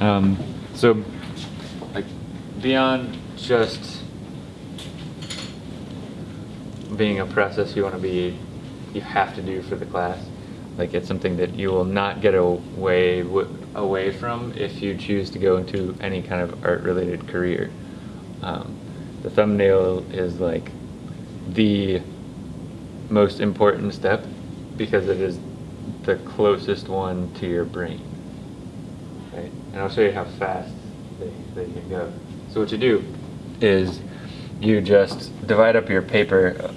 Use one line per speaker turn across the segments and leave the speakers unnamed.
Um, so, like, beyond just being a process you want to be, you have to do for the class. Like, it's something that you will not get away away from if you choose to go into any kind of art-related career. Um, the thumbnail is like the most important step because it is the closest one to your brain. And I'll show you how fast they, they can go. So what you do is you just divide up your paper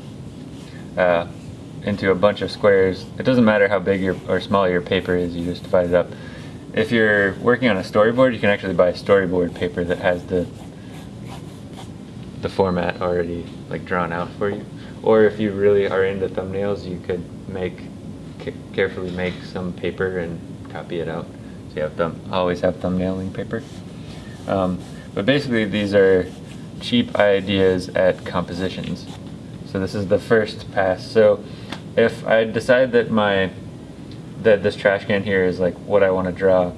uh, into a bunch of squares. It doesn't matter how big your, or small your paper is, you just divide it up. If you're working on a storyboard, you can actually buy storyboard paper that has the the format already like drawn out for you. Or if you really are into thumbnails, you could make carefully make some paper and copy it out. So you have thumb always have thumbnailing paper. Um, but basically, these are cheap ideas at compositions. So this is the first pass. So if I decide that my that this trash can here is like what I want to draw,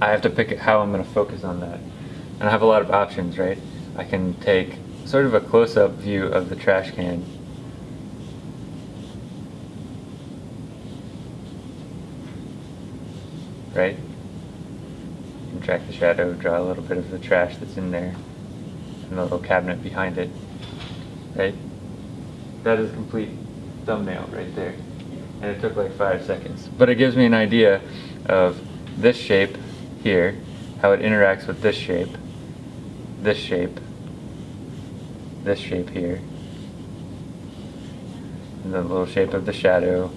I have to pick how I'm going to focus on that. And I have a lot of options, right? I can take sort of a close-up view of the trash can right? track the shadow, draw a little bit of the trash that's in there, and the little cabinet behind it, right? That is a complete thumbnail right there. And it took like five seconds. But it gives me an idea of this shape here, how it interacts with this shape, this shape, this shape here, and the little shape of the shadow,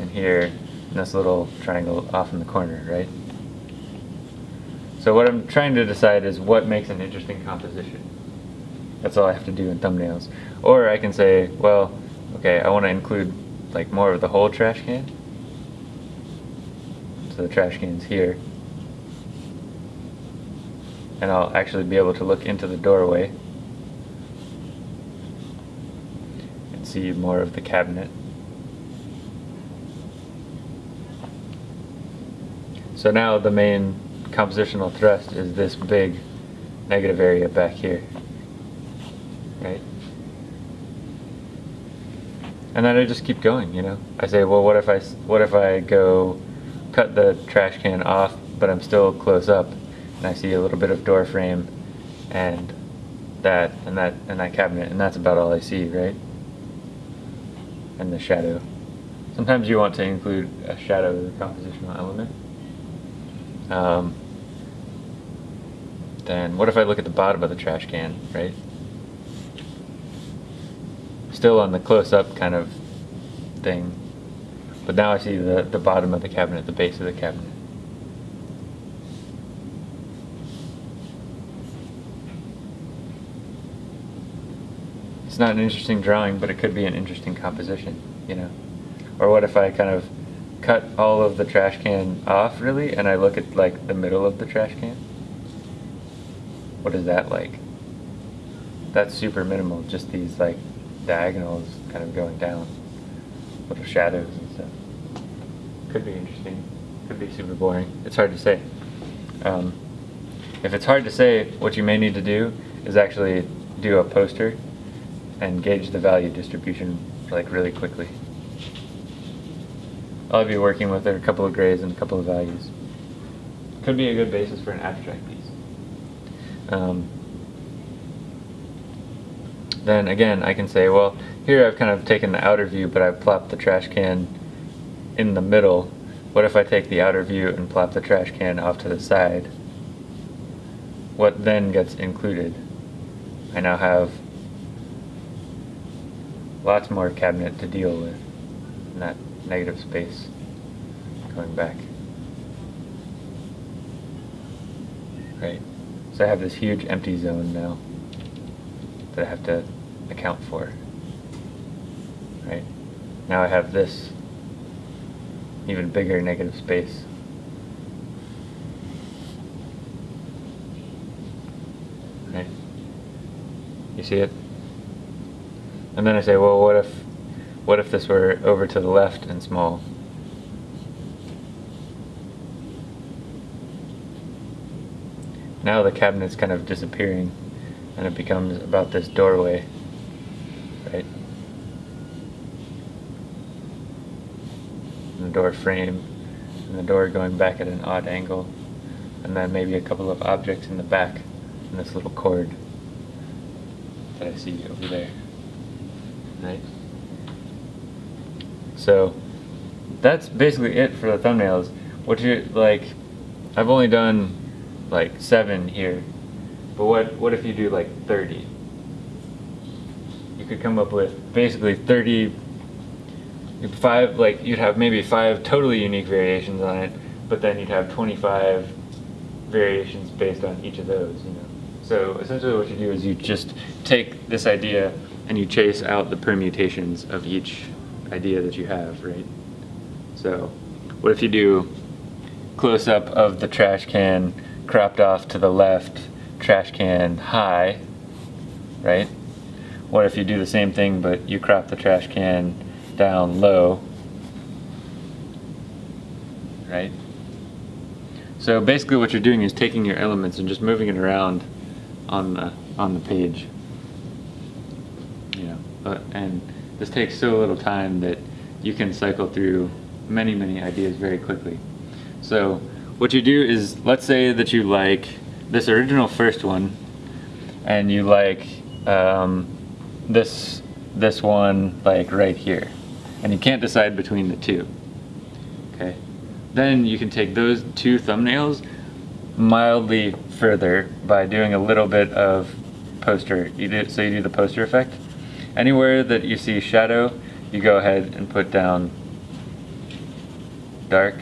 and here, and this little triangle off in the corner, right? So what I'm trying to decide is what makes an interesting composition. That's all I have to do in thumbnails. Or I can say, well, okay, I want to include like more of the whole trash can. So the trash can's here. And I'll actually be able to look into the doorway and see more of the cabinet. So now the main compositional thrust is this big negative area back here. Right? And then I just keep going, you know. I say, well, what if I, what if I go cut the trash can off, but I'm still close up, and I see a little bit of door frame, and that, and that, and that cabinet, and that's about all I see, right? And the shadow. Sometimes you want to include a shadow as a compositional element. Um, then what if I look at the bottom of the trash can, right? Still on the close-up kind of thing, but now I see the, the bottom of the cabinet, the base of the cabinet. It's not an interesting drawing, but it could be an interesting composition, you know? Or what if I kind of cut all of the trash can off, really, and I look at, like, the middle of the trash can? What is that like? That's super minimal, just these like diagonals kind of going down. Little shadows and stuff. Could be interesting. Could be super boring. It's hard to say. Um, if it's hard to say, what you may need to do is actually do a poster and gauge the value distribution like really quickly. I'll be working with a couple of grades and a couple of values. Could be a good basis for an abstract piece. Um, then again, I can say, well, here I've kind of taken the outer view, but I've plopped the trash can in the middle. What if I take the outer view and plop the trash can off to the side? What then gets included? I now have lots more cabinet to deal with that negative space going back. Right. So I have this huge empty zone now that I have to account for. Right? Now I have this even bigger negative space. Right? You see it? And then I say, well, what if, what if this were over to the left and small? now the cabinet's kind of disappearing and it becomes about this doorway, right? And the door frame and the door going back at an odd angle and then maybe a couple of objects in the back and this little cord that I see over there, right? So that's basically it for the thumbnails. What you like, I've only done like seven here, but what what if you do like 30? You could come up with basically 30, five like you'd have maybe five totally unique variations on it, but then you'd have 25 variations based on each of those. You know. So essentially, what you do is you just take this idea and you chase out the permutations of each idea that you have, right? So, what if you do close up of the trash can cropped off to the left, trash can high, right? What if you do the same thing but you crop the trash can down low, right? So basically what you're doing is taking your elements and just moving it around on the on the page. You know, and this takes so little time that you can cycle through many, many ideas very quickly. So what you do is, let's say that you like this original first one, and you like um, this this one like right here, and you can't decide between the two. Okay, then you can take those two thumbnails mildly further by doing a little bit of poster. You do, so you do the poster effect. Anywhere that you see shadow, you go ahead and put down dark.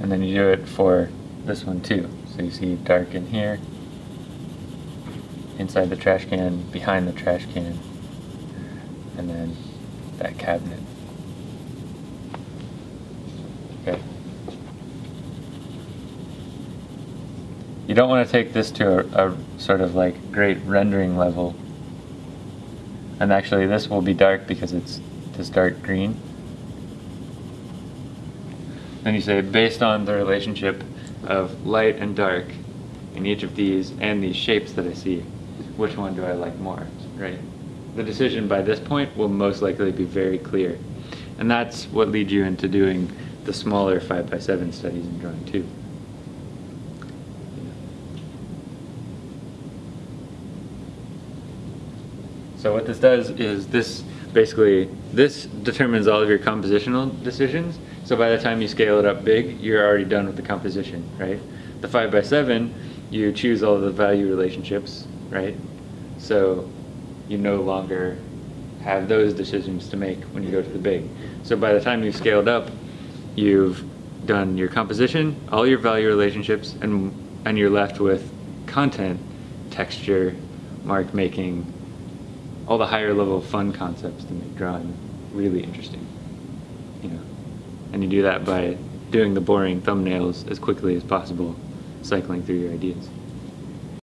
And then you do it for this one too. So you see dark in here, inside the trash can, behind the trash can, and then that cabinet. Okay. You don't want to take this to a, a, sort of like great rendering level. And actually this will be dark because it's this dark green. Then you say based on the relationship of light and dark in each of these and these shapes that I see, which one do I like more, right? The decision by this point will most likely be very clear. And that's what leads you into doing the smaller 5 by 7 studies in drawing 2. So what this does is this basically, this determines all of your compositional decisions. So by the time you scale it up big, you're already done with the composition, right? The 5 by 7 you choose all the value relationships, right? So you no longer have those decisions to make when you go to the big. So by the time you've scaled up, you've done your composition, all your value relationships, and, and you're left with content, texture, mark making, all the higher level fun concepts to make drawing really interesting. You know, and you do that by doing the boring thumbnails as quickly as possible, cycling through your ideas.